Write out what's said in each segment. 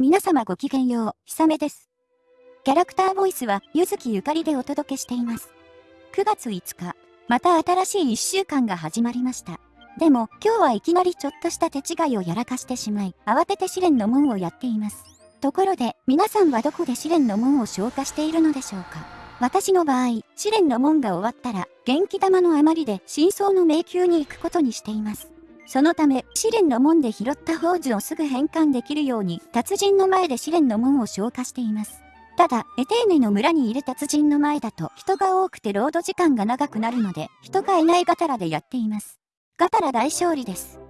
皆様ごきげんよう、ひさめです。キャラクターボイスは、ゆずきゆかりでお届けしています。9月5日、また新しい1週間が始まりました。でも、今日はいきなりちょっとした手違いをやらかしてしまい、慌てて試練の門をやっています。ところで、皆さんはどこで試練の門を消化しているのでしょうか私の場合、試練の門が終わったら、元気玉の余りで真相の迷宮に行くことにしています。そのため、試練の門で拾った宝珠をすぐ返還できるように、達人の前で試練の門を消化しています。ただ、エテーネの村にいる達人の前だと人が多くてロード時間が長くなるので、人がいないガタラでやっています。ガタラ大勝利です。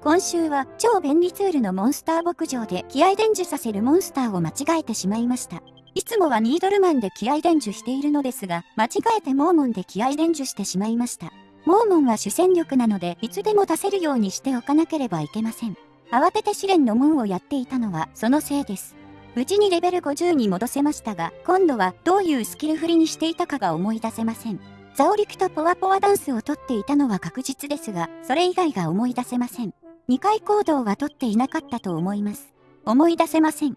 今週は超便利ツールのモンスター牧場で気合伝授させるモンスターを間違えてしまいました。いつもはニードルマンで気合伝授しているのですが、間違えてモーモンで気合伝授してしまいました。モーモンは主戦力なので、いつでも出せるようにしておかなければいけません。慌てて試練の門をやっていたのは、そのせいです。無事にレベル50に戻せましたが、今度はどういうスキル振りにしていたかが思い出せません。ザオリクとポワポワダンスをとっていたのは確実ですが、それ以外が思い出せません。2回行動はとっていなかったと思います。思い出せません。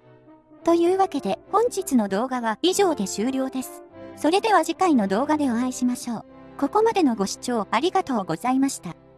というわけで、本日の動画は以上で終了です。それでは次回の動画でお会いしましょう。ここまでのご視聴ありがとうございました。